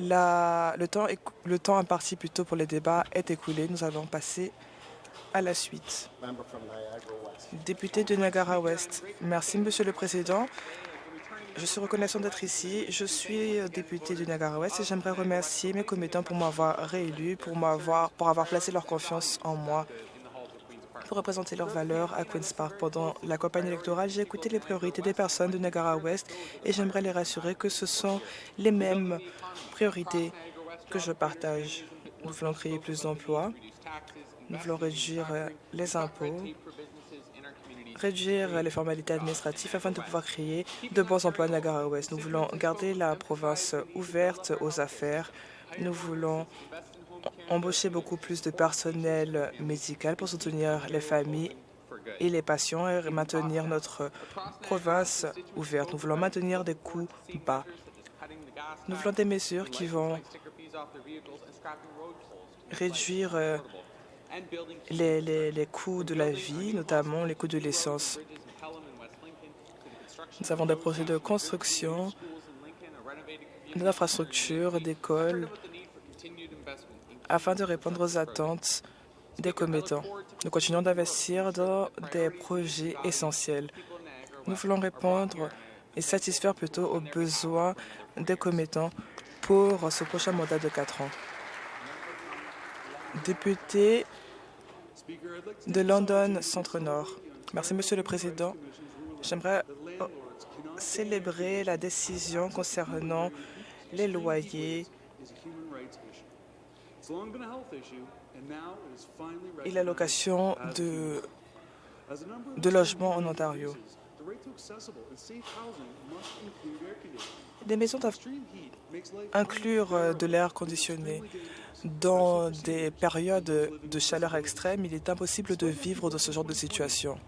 Le, temps, le temps imparti plutôt pour les débats est écoulé. Nous allons passer à la suite. Député de Niagara-Ouest. Merci, Monsieur le Président. Je suis reconnaissant d'être ici. Je suis député du Niagara-Ouest et j'aimerais remercier mes commettants pour m'avoir réélu, pour, pour avoir placé leur confiance en moi pour représenter leurs valeurs à Queen's Park. Pendant la campagne électorale, j'ai écouté les priorités des personnes de Niagara-Ouest et j'aimerais les rassurer que ce sont les mêmes priorités que je partage. Nous voulons créer plus d'emplois, nous voulons réduire les impôts, réduire les formalités administratives afin de pouvoir créer de bons emplois à Niagara-Ouest. Nous voulons garder la province ouverte aux affaires. Nous voulons embaucher beaucoup plus de personnel médical pour soutenir les familles et les patients et maintenir notre province ouverte. Nous voulons maintenir des coûts bas. Nous voulons des mesures qui vont réduire euh, les, les, coûts de la vie, notamment les coûts de l'essence. Nous avons des projets de construction, d'infrastructures, d'écoles, afin de répondre aux attentes des commettants. Nous continuons d'investir dans des projets essentiels. Nous voulons répondre et satisfaire plutôt aux besoins des commettants pour ce prochain mandat de quatre ans. Député de London Centre-Nord. Merci, Monsieur le Président. J'aimerais célébrer la décision concernant les loyers et l'allocation de, de logements en Ontario. Les maisons doivent inclure euh, de l'air conditionné. Dans des périodes de chaleur extrême, il est impossible de vivre dans ce genre de situation.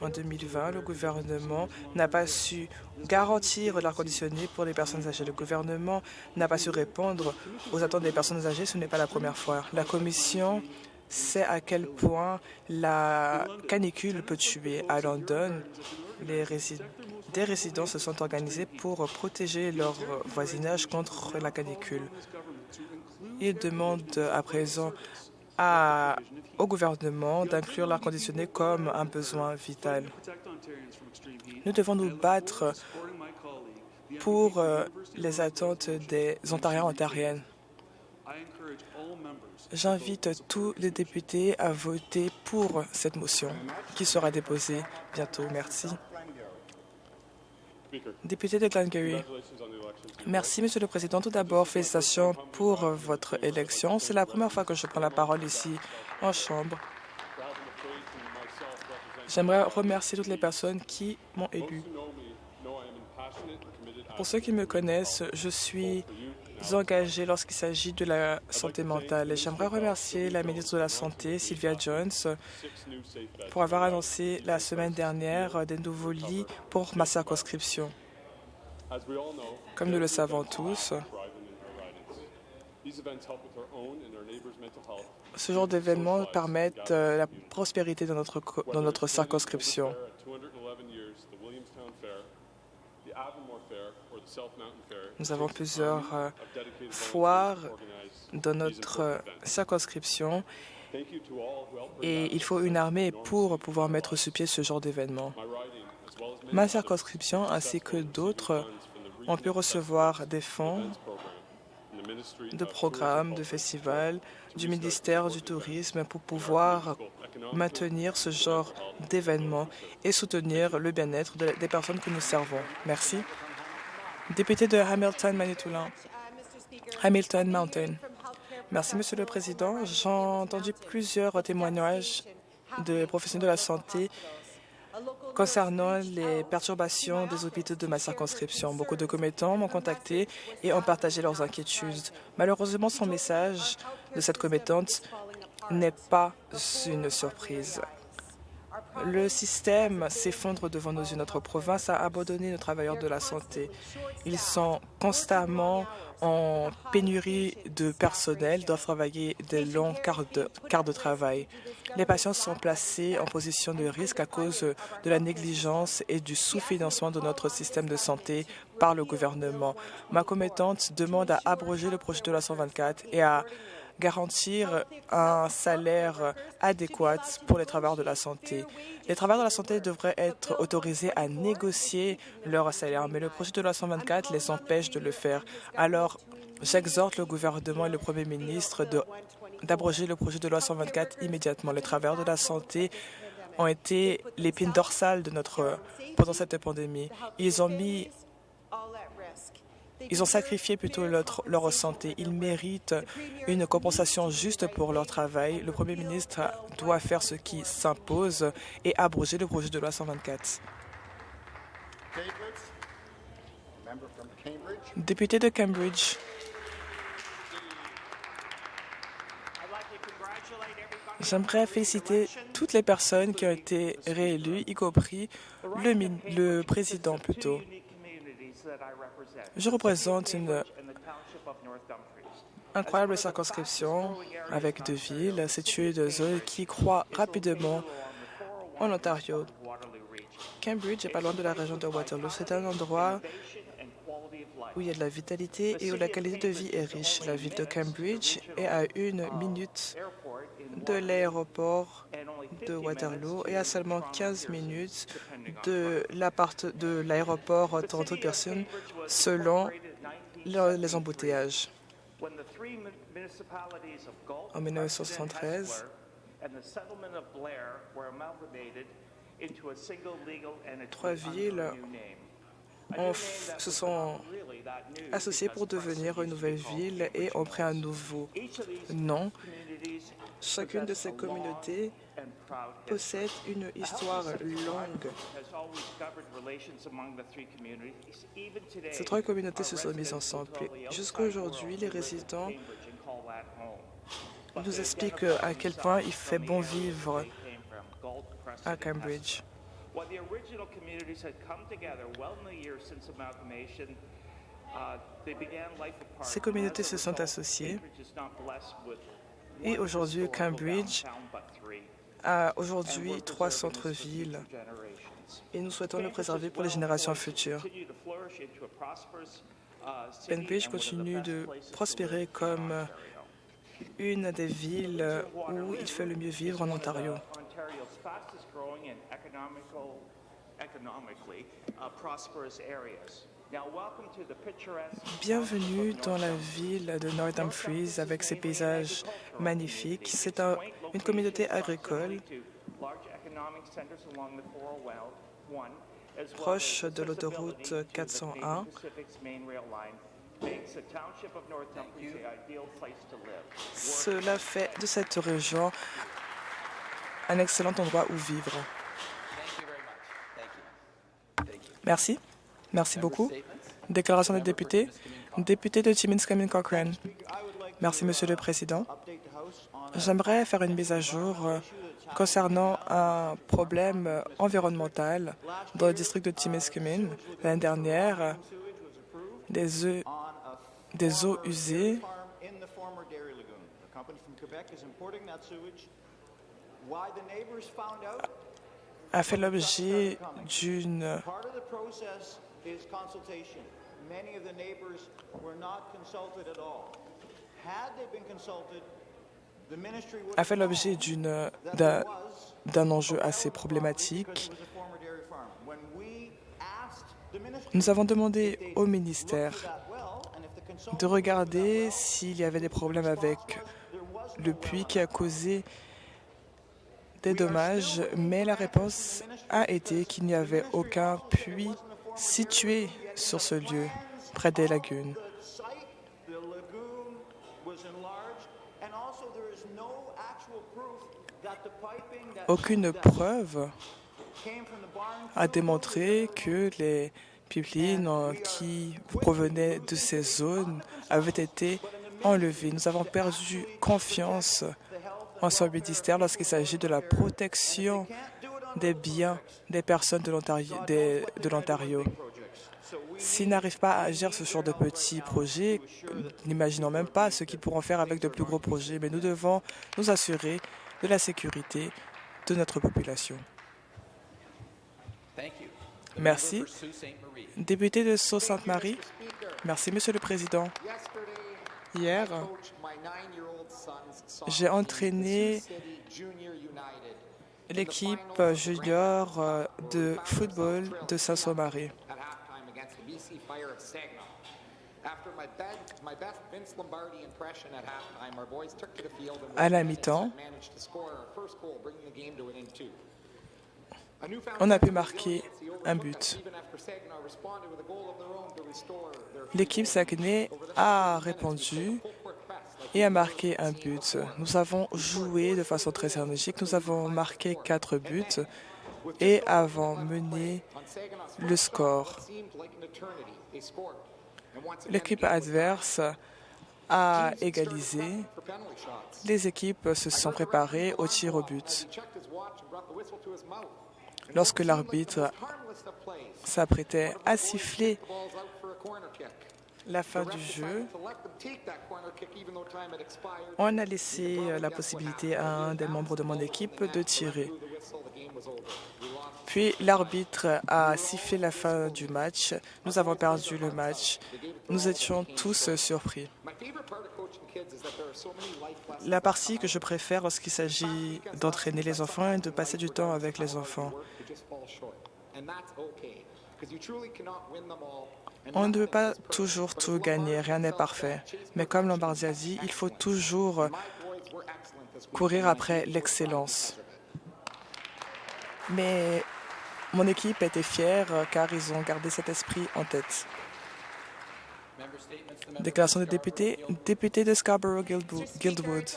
En 2020, le gouvernement n'a pas su garantir l'air conditionné pour les personnes âgées. Le gouvernement n'a pas su répondre aux attentes des personnes âgées. Ce n'est pas la première fois. La Commission sait à quel point la canicule peut tuer. À London, des résidents se sont organisés pour protéger leur voisinage contre la canicule. Ils demandent à présent au gouvernement d'inclure l'air conditionné comme un besoin vital. Nous devons nous battre pour euh, les attentes des Ontariens ontariennes. J'invite tous les députés à voter pour cette motion qui sera déposée bientôt. Merci. Député de Glengarry. Merci, Monsieur le Président. Tout d'abord, félicitations pour votre élection. C'est la première fois que je prends la parole ici en Chambre. J'aimerais remercier toutes les personnes qui m'ont élu. Pour ceux qui me connaissent, je suis engagé lorsqu'il s'agit de la santé mentale. J'aimerais remercier la ministre de la Santé, Sylvia Jones, pour avoir annoncé la semaine dernière des nouveaux lits pour ma circonscription. Comme nous le savons tous, ce genre d'événements permettent euh, la prospérité dans notre, dans notre circonscription. Nous avons plusieurs euh, foires dans notre euh, circonscription et il faut une armée pour pouvoir mettre sur pied ce genre d'événement. Ma circonscription ainsi que d'autres ont pu recevoir des fonds de programmes, de festivals, du ministère du Tourisme pour pouvoir maintenir ce genre d'événements et soutenir le bien-être des personnes que nous servons. Merci. Député de Hamilton, Manitoulin. Hamilton Mountain. Merci, Monsieur le Président. J'ai entendu plusieurs témoignages de professionnels de la santé concernant les perturbations des hôpitaux de ma circonscription. Beaucoup de commettants m'ont contacté et ont partagé leurs inquiétudes. Malheureusement, son message de cette commettante n'est pas une surprise. Le système s'effondre devant nos yeux. Notre province a abandonné nos travailleurs de la santé. Ils sont constamment en pénurie de personnel, doivent travailler des longs quarts de, travail. Les patients sont placés en position de risque à cause de la négligence et du sous-financement de notre système de santé par le gouvernement. Ma commettante demande à abroger le projet de la 124 et à garantir un salaire adéquat pour les travailleurs de la santé. Les travailleurs de la santé devraient être autorisés à négocier leur salaire, mais le projet de loi 124 les empêche de le faire. Alors, j'exhorte le gouvernement et le Premier ministre d'abroger le projet de loi 124 immédiatement. Les travailleurs de la santé ont été l'épine dorsale de notre pendant cette pandémie. Ils ont mis ils ont sacrifié plutôt leur, santé. Ils méritent une compensation juste pour leur travail. Le Premier ministre doit faire ce qui s'impose et abroger le projet de loi 124. Député de Cambridge. J'aimerais féliciter toutes les personnes qui ont été réélues, y compris le, le président plutôt. Je représente une incroyable circonscription avec deux villes situées de zones qui croient rapidement en Ontario. Cambridge est pas loin de la région de Waterloo. C'est un endroit où il y a de la vitalité et où la qualité de vie est riche. La ville de Cambridge est à une minute de l'aéroport de Waterloo et à seulement 15 minutes de l'aéroport Toronto-Pearson selon les embouteillages. En 1973, trois villes se sont associées pour devenir une nouvelle ville et ont pris un nouveau nom. Chacune de ces communautés possède une histoire longue. Ces trois communautés se sont mises ensemble. Jusqu'à aujourd'hui, les résidents nous expliquent à quel point il fait bon vivre à Cambridge. Ces communautés se sont associées. Et aujourd'hui, Cambridge a aujourd'hui trois centres-villes et nous souhaitons le préserver pour les générations futures. Cambridge continue de prospérer comme une des villes où il fait le mieux vivre en Ontario. Bienvenue dans la ville de North Dumfries avec ses paysages magnifiques. C'est une communauté agricole proche de l'autoroute 401. Cela fait de cette région un excellent endroit où vivre. Merci. Merci beaucoup. Déclaration des députés. Député de Timmins Cochrane. Merci, Monsieur le Président. J'aimerais faire une mise à jour euh, concernant un problème environnemental dans le district de Timiskaming. L'année dernière, des eaux, des eaux usées a fait l'objet d'une a fait l'objet d'un enjeu assez problématique. Nous avons demandé au ministère de regarder s'il y avait des problèmes avec le puits qui a causé des dommages, mais la réponse a été qu'il n'y avait aucun puits situé sur ce lieu, près des lagunes. Aucune preuve a démontré que les pipelines qui provenaient de ces zones avaient été enlevés. Nous avons perdu confiance en son ministère lorsqu'il s'agit de la protection des biens des personnes de l'Ontario. S'ils n'arrivent pas à agir ce genre de petits projets, n'imaginons même pas ce qu'ils pourront faire avec de plus gros projets, mais nous devons nous assurer de la sécurité de notre population. Merci. Député de Sault-Sainte-Marie. Merci, Monsieur le Président. Hier, j'ai entraîné l'équipe junior euh, de football de Saint-Marie. À la mi-temps, on a pu marquer un but. L'équipe Saguenay a répondu et a marqué un but. Nous avons joué de façon très énergique. Nous avons marqué quatre buts et avons mené le score. L'équipe adverse a égalisé. Les équipes se sont préparées au tir au but. Lorsque l'arbitre s'apprêtait à siffler la fin du jeu, on a laissé la possibilité à un des membres de mon équipe de tirer. Puis l'arbitre a sifflé la fin du match. Nous avons perdu le match. Nous étions tous surpris. La partie que je préfère lorsqu'il s'agit d'entraîner les enfants est de passer du temps avec les enfants. On ne peut pas toujours tout gagner, rien n'est parfait. Mais comme Lombardi dit, il faut toujours courir après l'excellence. Mais mon équipe était fière car ils ont gardé cet esprit en tête. Déclaration des députés. Député de Scarborough-Guildwood.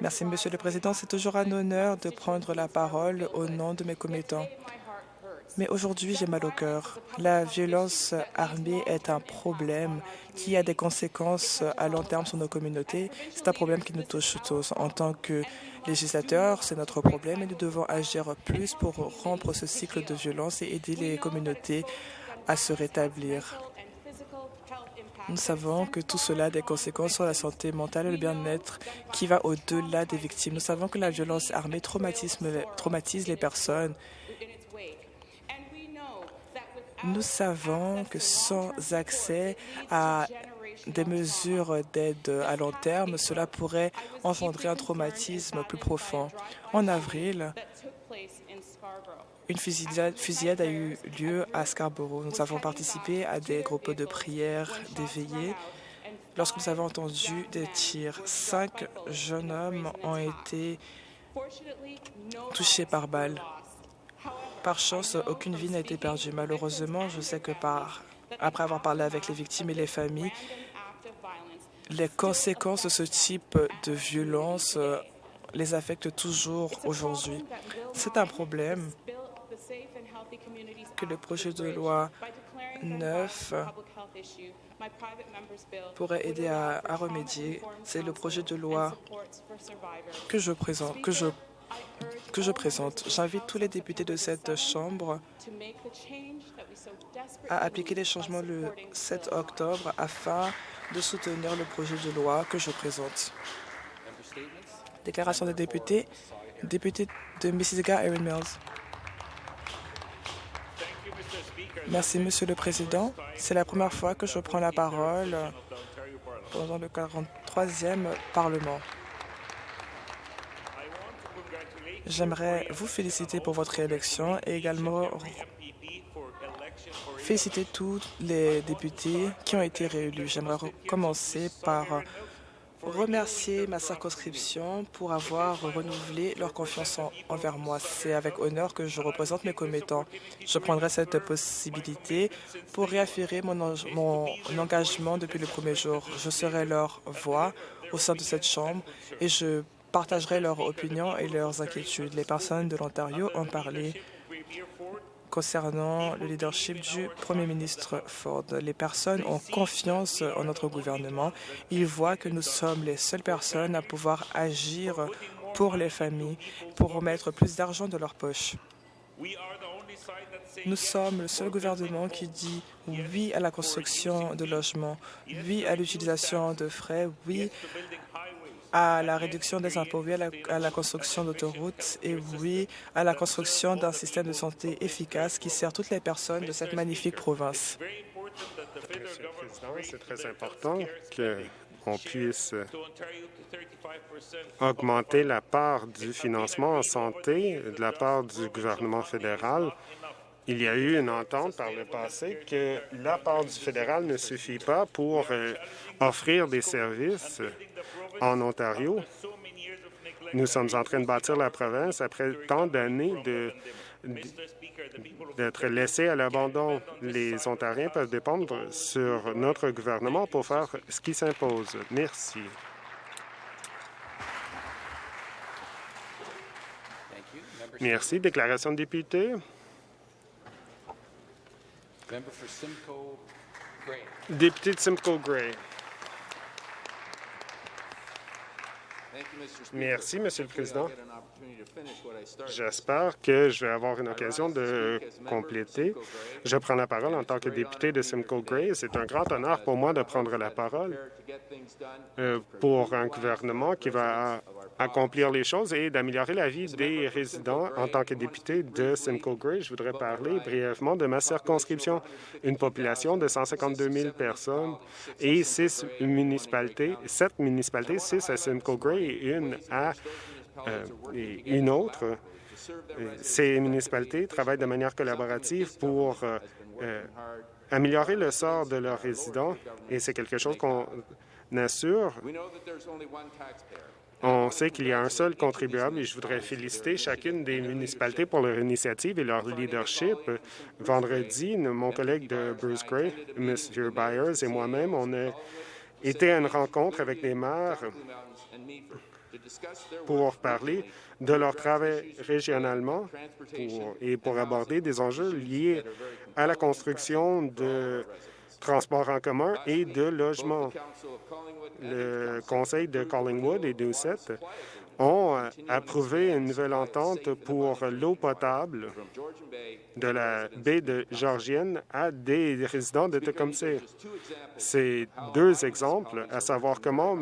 Merci, Monsieur le Président. C'est toujours un honneur de prendre la parole au nom de mes commettants. Mais aujourd'hui, j'ai mal au cœur. La violence armée est un problème qui a des conséquences à long terme sur nos communautés. C'est un problème qui nous touche tous. En tant que législateurs, c'est notre problème et nous devons agir plus pour rompre ce cycle de violence et aider les communautés à se rétablir. Nous savons que tout cela a des conséquences sur la santé mentale et le bien-être qui va au-delà des victimes. Nous savons que la violence armée traumatise les personnes nous savons que sans accès à des mesures d'aide à long terme, cela pourrait engendrer un traumatisme plus profond. En avril, une fusillade, a eu lieu à Scarborough. Nous avons participé à des groupes de prière d'éveillés lorsque nous avons entendu des tirs. Cinq jeunes hommes ont été touchés par balles. Par chance, aucune vie n'a été perdue. Malheureusement, je sais que par, après avoir parlé avec les victimes et les familles, les conséquences de ce type de violence euh, les affectent toujours aujourd'hui. C'est un problème que le projet de loi 9 pourrait aider à, à remédier. C'est le projet de loi que je présente, que je que je présente. J'invite tous les députés de cette Chambre à appliquer les changements le 7 octobre afin de soutenir le projet de loi que je présente. Déclaration des députés. Député de Mississauga, Erin Mills. Merci, Monsieur le Président. C'est la première fois que je prends la parole pendant le 43e Parlement. J'aimerais vous féliciter pour votre élection et également féliciter tous les députés qui ont été réélus. J'aimerais commencer par remercier ma circonscription pour avoir renouvelé leur confiance envers moi. C'est avec honneur que je représente mes commettants. Je prendrai cette possibilité pour réaffirmer mon engagement depuis le premier jour. Je serai leur voix au sein de cette Chambre et je partagerai leurs opinions et leurs inquiétudes. Les personnes de l'Ontario ont parlé concernant le leadership du Premier ministre Ford. Les personnes ont confiance en notre gouvernement. Ils voient que nous sommes les seules personnes à pouvoir agir pour les familles, pour remettre plus d'argent dans leur poche. Nous sommes le seul gouvernement qui dit oui à la construction de logements, oui à l'utilisation de frais, oui à la réduction des impôts, à la, construction d'autoroutes et oui à la construction d'un système de santé efficace qui sert toutes les personnes de cette magnifique province. C'est très important qu'on puisse augmenter la part du financement en santé de la part du gouvernement fédéral. Il y a eu une entente par le passé que la part du fédéral ne suffit pas pour euh, offrir des services en Ontario. Nous sommes en train de bâtir la province après tant d'années d'être laissés à l'abandon. Les Ontariens peuvent dépendre sur notre gouvernement pour faire ce qui s'impose. Merci. Merci. Déclaration de député. Député de Simcoe Gray. Merci, Monsieur le Président. J'espère que je vais avoir une occasion de compléter. Je prends la parole en tant que député de Simcoe Gray. C'est un grand honneur pour moi de prendre la parole euh, pour un gouvernement qui va accomplir les choses et d'améliorer la vie des résidents. En tant que député de Simcoe Gray, je voudrais parler brièvement de ma circonscription, une population de 152 000 personnes et six municipalités, sept municipalités, six à Simcoe Gray et une à euh, une autre. Ces municipalités travaillent de manière collaborative pour euh, euh, améliorer le sort de leurs résidents et c'est quelque chose qu'on assure on sait qu'il y a un seul contribuable et je voudrais féliciter chacune des municipalités pour leur initiative et leur leadership. Vendredi, mon collègue de Bruce Gray, M. Byers et moi-même, on a été à une rencontre avec les maires pour parler de leur travail régionalement et pour aborder des enjeux liés à la construction de transports en commun et de logement le conseil de Collingwood et Doucette ont euh, approuvé une nouvelle entente pour l'eau potable de la baie de Georgienne à des résidents de Tecumseh. C'est deux exemples, à savoir comment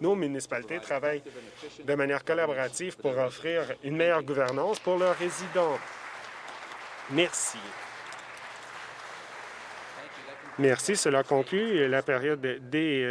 nos municipalités travaillent de manière collaborative pour offrir une meilleure gouvernance pour leurs résidents. Merci. Merci. Cela conclut la période des